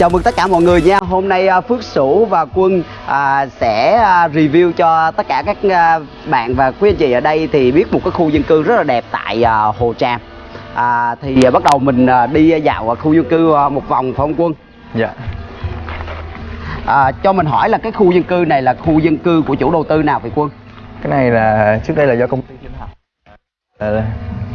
Chào mừng tất cả mọi người nha. Hôm nay à, Phước Sửu và Quân à, sẽ à, review cho tất cả các à, bạn và quý anh chị ở đây thì biết một cái khu dân cư rất là đẹp tại à, Hồ Tràm. À, thì à, bắt đầu mình à, đi dạo khu dân cư à, một vòng phải không Quân? Dạ. À, cho mình hỏi là cái khu dân cư này là khu dân cư của chủ đầu tư nào vậy Quân? Cái này là trước đây là do công ty Thiên Học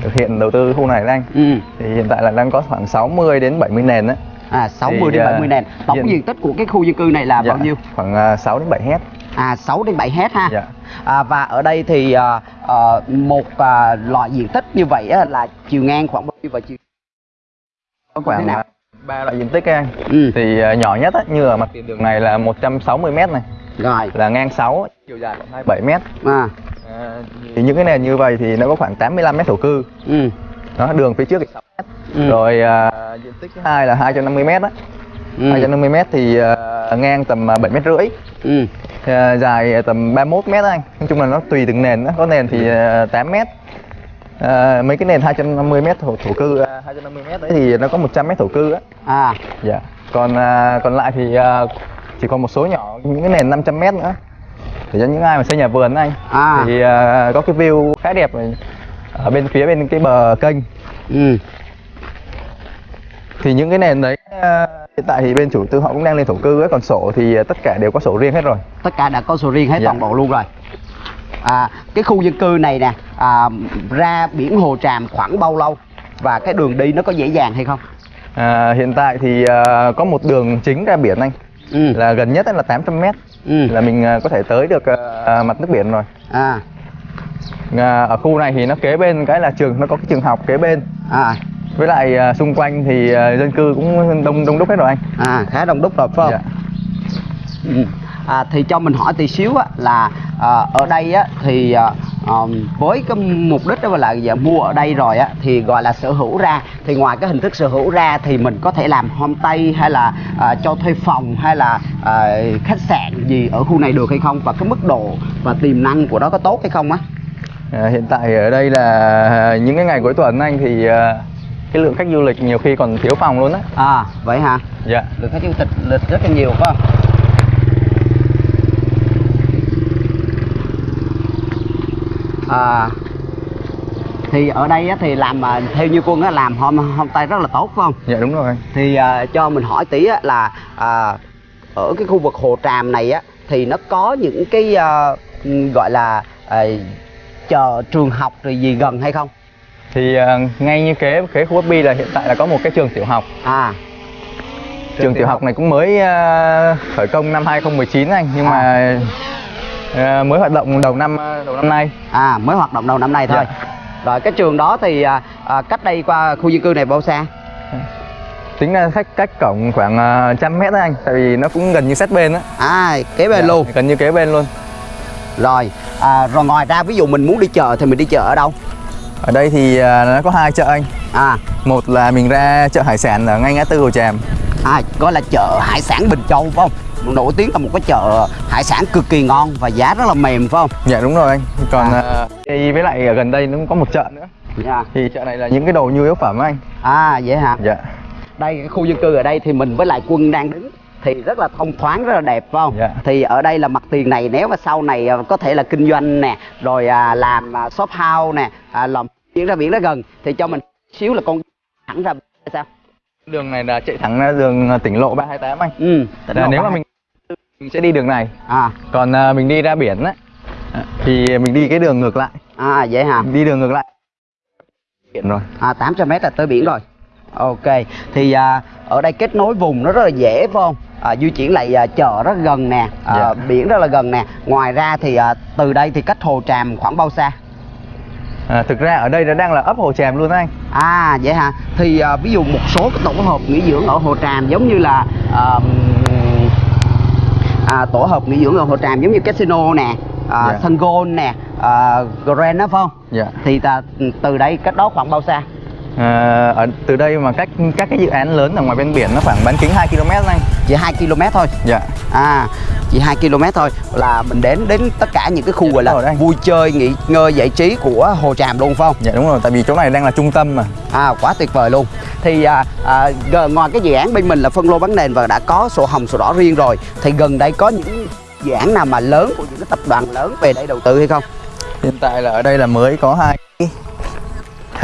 thực hiện đầu tư khu này đấy anh. Ừ. Thì hiện tại là đang có khoảng 60 đến 70 nền đấy. À 60 Thì, đến à, 70 nền. Tổng diện- diện tích của cái khu dân cư này là bao nhiêu? Khoảng à, 6 đến 7 hecta. À 6 đến 7 hecta ha. Dạ. À, và ở đây thì à, à, một à, loại diện tích như vậy á, là chiều ngang khoảng bao nhiêu và chiều Có Thế khoảng nào? à, ba loại diện tích anh. Ừ. Thì à, nhỏ nhất á, như ở mặt tiền đường này là 160 m này, rồi là ngang 6, chiều dài khoảng 27 m. à À, thì những cái nền như vậy thì nó có khoảng 85 m thổ cư. ừ Đó, đường phía trước thì 6 m. Ừ. Rồi à, diện tích thứ hai là 250 m á. ừ. 250 m thì à, ngang tầm à, 7 m rưỡi. ừ. À, dài tầm 31 mét anh. Nói chung là nó tùy từng nền đó. có nền thì à, 8 mét. À, mấy cái nền 250 mét thổ, thổ cư à, 250 mét đấy thì nó có 100 mét thổ cư á. À. Dạ. Còn à, còn lại thì à, chỉ còn một số nhỏ những cái nền 500 mét nữa. Để cho những ai mà xây nhà vườn anh. À. thì à, có cái view khá đẹp ở bên phía bên cái bờ kênh. Ừ thì những cái nền đấy à, hiện tại thì bên chủ tư họ cũng đang lên thổ cư ấy còn sổ thì à, tất cả đều có sổ riêng hết rồi. Tất cả đã có sổ riêng hết Dạ. toàn bộ luôn rồi. À cái khu dân cư này nè à, ra biển Hồ Tràm khoảng bao lâu? Và cái đường đi nó có dễ dàng hay không? À, hiện tại thì à, có một đường chính ra biển anh. Ừ. Là gần nhất là 800 mét. Ừ. Là mình à, có thể tới được à, mặt nước biển rồi. À. À, ở khu này thì nó kế bên cái là trường nó có cái trường học kế bên. À với lại à, xung quanh thì à, dân cư cũng đông đông đúc hết rồi anh à khá đông đúc rồi phải không Dạ. Ừ. À, thì cho mình hỏi tí xíu á, là à, ở đây á, thì à, với cái mục đích đó là giờ mua ở đây rồi á, thì gọi là sở hữu ra thì ngoài cái hình thức sở hữu ra thì mình có thể làm homestay hay là à, cho thuê phòng hay là à, khách sạn gì ở khu này được hay không và cái mức độ và tiềm năng của nó có tốt hay không á À, hiện tại ở đây là những cái ngày cuối tuần anh thì à, cái lượng khách du lịch nhiều khi còn thiếu phòng luôn á. À vậy hả? Dạ. Lượng khách du lịch lịch rất là nhiều phải không? À thì ở đây á, thì làm à, theo như quân á làm hôm hôm tay rất là tốt phải không? Dạ đúng rồi. Thì à, cho mình hỏi tí á, là à, ở cái khu vực hồ tràm này á thì nó có những cái à, gọi là à, chợ trường học rồi gì gần hay không thì à, ngay như kế kế khu FB là hiện tại là có một cái trường tiểu học. À. Trường tiểu học này cũng mới à, khởi công năm 2019 anh nhưng À. mà à, mới hoạt động đầu năm đầu năm nay. À mới hoạt động đầu năm nay thôi. Dạ. rồi cái trường đó thì à, cách đây qua khu dân cư này bao xa? Tính ra khách cách cổng khoảng trăm mét đó anh tại vì nó cũng gần như sát bên á. À kế bên Dạ, luôn. gần như kế bên luôn. Rồi à, rồi ngoài ra ví dụ mình muốn đi chợ thì mình đi chợ ở đâu ở đây thì à, nó có hai chợ anh. À. Một là mình ra chợ hải sản ở ngay ngã tư hồ tràm. À gọi là chợ hải sản bình châu phải không? Nổi tiếng là một cái chợ hải sản cực kỳ ngon và giá rất là mềm phải không? Dạ đúng rồi anh. Còn À. à. thì với lại ở gần đây nó cũng có một chợ nữa. Dạ. Thì chợ này là những cái đồ nhu yếu phẩm anh. À vậy hả? Dạ. Đây cái khu dân cư ở đây thì mình với lại quân đang đứng thì rất là thông thoáng rất là đẹp phải không? Dạ. thì ở đây là mặt tiền này nếu mà sau này à, có thể là kinh doanh nè rồi à, làm à, shop house nè à, làm biển ra biển rất gần thì cho mình xíu là con thẳng ra sao? Đường này là chạy thẳng ra đường tỉnh lộ 328 anh. Ừ tỉnh là lộ nếu mà ba- mình mình sẽ đi đường này. À. Còn à, mình đi ra biển á thì mình đi cái đường ngược lại. À vậy hả? Đi đường ngược lại. Biển rồi. À 800 mét là tới biển rồi. Ok thì à, ở đây kết nối vùng nó rất là dễ phải không à, di chuyển lại à, chợ rất gần nè à, Dạ. biển rất là gần nè. Ngoài ra thì à, từ đây thì cách hồ tràm khoảng bao xa? À, thực ra ở đây nó đang là ấp hồ tràm luôn anh. À vậy hả? Thì à, ví dụ một số cái tổ hợp nghỉ dưỡng ở hồ tràm giống như là à, à, tổ hợp nghỉ dưỡng ở hồ tràm giống như casino nè à, Dạ. Sun Gold nè à, Grand đó phải không? Dạ. Thì ta, từ đây cách đó khoảng bao xa à, ở từ đây mà cách các cái dự án lớn ở ngoài bên biển nó khoảng bán kính 2 km anh chỉ 2 km thôi? Dạ. À chỉ 2 km thôi. Là mình đến đến tất cả những cái khu gọi Dạ, đúng rồi là vui chơi nghỉ ngơi giải trí của hồ tràm luôn phải không? Dạ đúng rồi tại vì chỗ này đang là trung tâm mà. À quá tuyệt vời luôn. Thì à, à, ngoài cái dự án bên mình là phân lô bán nền và đã có sổ hồng sổ đỏ riêng rồi thì gần đây có những dự án nào mà lớn của những cái tập đoàn lớn về đây đầu tư hay không? Hiện tại là ở đây là mới có hai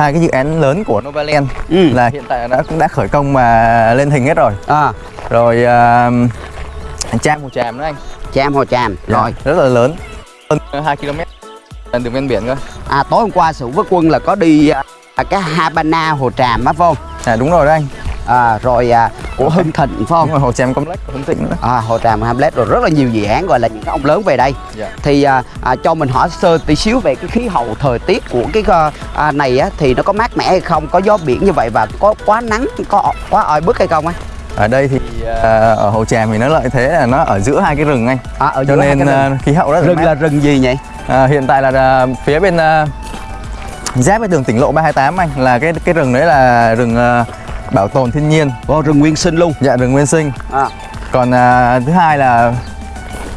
hai cái dự án lớn của Novaland Ừ. là hiện tại đã cũng đã khởi công mà lên hình hết rồi. À. Rồi uh, trang hồ tràm nữa anh. Cham Hồ Tràm rồi. rất là lớn. Hơn 2 km đường ven biển cơ. À tối hôm qua sự với quân là có đi à, cái Habana Hồ Tràm á phải không? À đúng rồi đấy anh à, rồi à, của Hưng Thịnh phải không? Đúng rồi hồ tràm complex của Hưng Thịnh nữa. À, Hồ Tràm Hamlet rồi rất là nhiều dự án gọi là những cái ông lớn về đây. Dạ. Thì à, à, cho mình hỏi sơ tí xíu về cái khí hậu thời tiết của cái à, à, này á thì nó có mát mẻ hay không có gió biển như vậy và có quá nắng có quá oi bức hay không á ở đây thì à, ở hồ tràm thì nó lợi thế là nó ở giữa hai cái rừng anh. À, ở cho nên à, khí hậu rất rừng mát. là rừng gì nhỉ? À, hiện tại là phía bên à, giáp với đường tỉnh lộ 328 anh là cái cái rừng đấy là rừng bảo tồn thiên nhiên. Ồ, rừng nguyên sinh luôn. Dạ rừng nguyên sinh. À, còn à, thứ hai là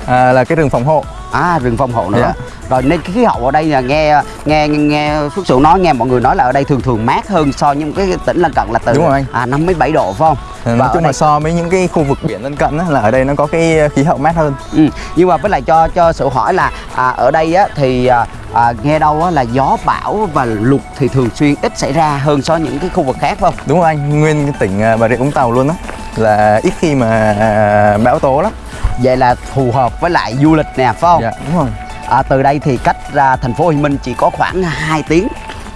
à, là cái rừng phòng hộ. À rừng phòng hộ nữa. Dạ. Rồi nên cái khí hậu ở đây là nghe nghe nghe phước sự nói nghe mọi người nói là ở đây thường thường mát hơn so với những cái tỉnh lân cận là từ Đúng rồi anh. à năm mấy bảy độ phải không Và nói chung đây- là so với những cái khu vực biển lân cận á, là ở đây nó có cái khí hậu mát hơn Ừ. Nhưng mà với lại cho cho sự hỏi là à, ở đây á, thì à, à, nghe đâu á, là gió bão và lụt thì thường xuyên ít xảy ra hơn so với những cái khu vực khác phải không? đúng rồi anh nguyên cái tỉnh à, bà rịa vũng tàu luôn á là ít khi mà à, bão tố lắm Vậy là phù hợp với lại du lịch nè phải không? dạ đúng rồi À, từ đây thì cách ra thành phố Hồ Chí Minh chỉ có khoảng 2 tiếng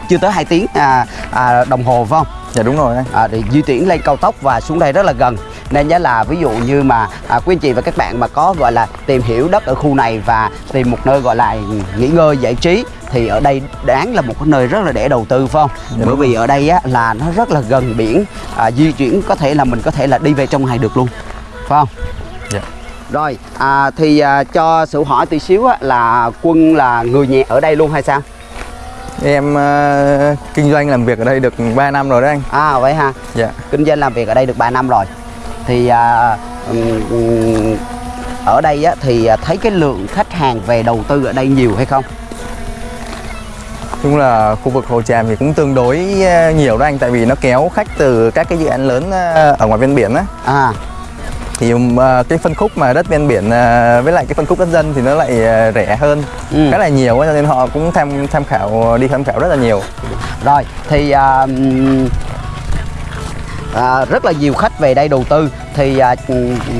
chưa tới 2 tiếng à, à, đồng hồ phải không? dạ đúng rồi. À, để di chuyển lên cao tốc và xuống đây rất là gần. Nên giá là ví dụ như mà à, quý anh chị và các bạn mà có gọi là tìm hiểu đất ở khu này và tìm một nơi gọi là nghỉ ngơi giải trí thì ở đây đáng là một cái nơi rất là để đầu tư phải không? Dạ, bởi vì ở đây á, là nó rất là gần biển à, di chuyển có thể là mình có thể là đi về trong ngày được luôn phải không rồi à, thì à, cho sự hỏi tí xíu á, là quân là người nhà ở đây luôn hay sao? Em à, kinh doanh làm việc ở đây được 3 năm rồi đấy anh. À vậy ha dạ. Kinh doanh làm việc ở đây được 3 năm rồi. Thì à, ừm, ừm, ở đây á, thì à, thấy cái lượng khách hàng về đầu tư ở đây nhiều hay không? Chung là khu vực hồ tràm thì cũng tương đối nhiều đó anh tại vì nó kéo khách từ các cái dự án lớn ở ngoài ven biển á. À thì à, cái phân khúc mà đất ven biển à, với lại cái phân khúc đất dân thì nó lại à, rẻ hơn. Ừ. khá là nhiều cho nên họ cũng tham tham khảo đi tham khảo rất là nhiều. Rồi thì à, à, rất là nhiều khách về đây đầu tư. Thì à,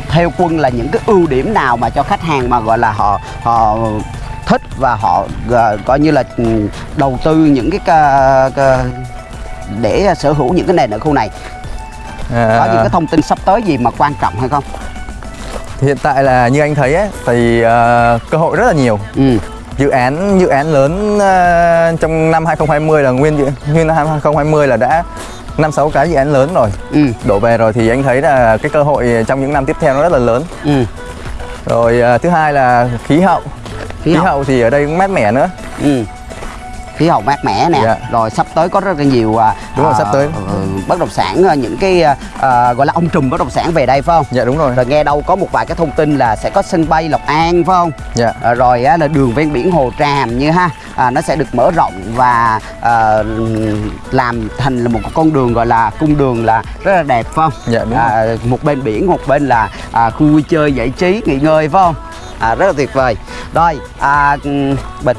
theo quân là những cái ưu điểm nào mà cho khách hàng mà gọi là họ họ thích và họ à, coi như là đầu tư những cái để sở hữu những cái nền ở khu này À, có những cái thông tin sắp tới gì mà quan trọng hay không? Hiện tại là như anh thấy ấy, thì à, cơ hội rất là nhiều. Ừ. Dự án dự án lớn à, trong năm 2020 là nguyên nguyên năm 2020 là đã năm sáu cái dự án lớn rồi. Ừ. Đổ về rồi thì anh thấy là cái cơ hội trong những năm tiếp theo nó rất là lớn. Ừ. Rồi à, thứ hai là khí hậu. Khí hậu thì ở đây cũng mát mẻ nữa. Ừ khí hậu mát mẻ nè. Dạ. rồi sắp tới có rất là nhiều à, Đúng rồi, à, sắp tới. ờ, bất động sản à, những cái à, gọi là ông trùm bất động sản về đây phải không? Dạ đúng rồi. Rồi nghe đâu có một vài cái thông tin là sẽ có sân bay Lộc An phải không? Dạ. À, rồi á, là đường ven biển Hồ Tràm như ha. À, nó sẽ được mở rộng và à, làm thành là một con đường gọi là cung đường là rất là đẹp phải không? Dạ, đúng à, một bên biển một bên là à, khu vui chơi giải trí nghỉ ngơi phải không? À, rất là tuyệt vời. Rồi à, ừm, bình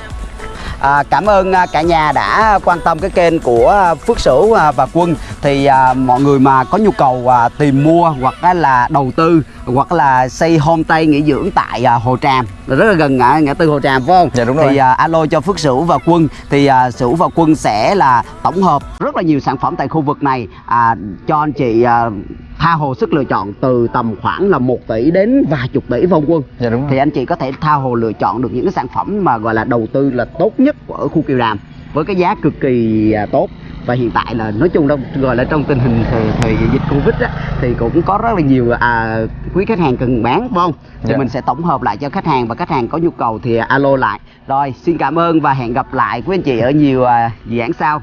À, cảm ơn à, cả nhà đã quan tâm cái kênh của à, Phước Sửu à, và Quân thì à, mọi người mà có nhu cầu à, tìm mua hoặc là đầu tư hoặc là xây homestay nghỉ dưỡng tại à, Hồ Tràm rất là gần ngã ngã tư Hồ Tràm phải không? Dạ, đúng Thì rồi. à, alo cho Phước Sửu và Quân thì à, Sửu và Quân sẽ là tổng hợp rất là nhiều sản phẩm tại khu vực này à, cho anh chị à, tha hồ sức lựa chọn từ tầm khoảng là 1 tỷ đến vài chục tỷ vòng quân. Dạ đúng rồi. Thì anh chị có thể tha hồ lựa chọn được những cái sản phẩm mà gọi là đầu tư là tốt nhất ở khu Kiều Đàm với cái giá cực kỳ à, tốt. Và hiện tại là nói chung đâu gọi là trong tình hình thời, thời dịch covid á thì cũng có rất là nhiều à, quý khách hàng cần bán phải không? Thì Dạ. mình sẽ tổng hợp lại cho khách hàng và khách hàng có nhu cầu thì alo lại. Rồi xin cảm ơn và hẹn gặp lại quý anh chị ở nhiều à, dự án sau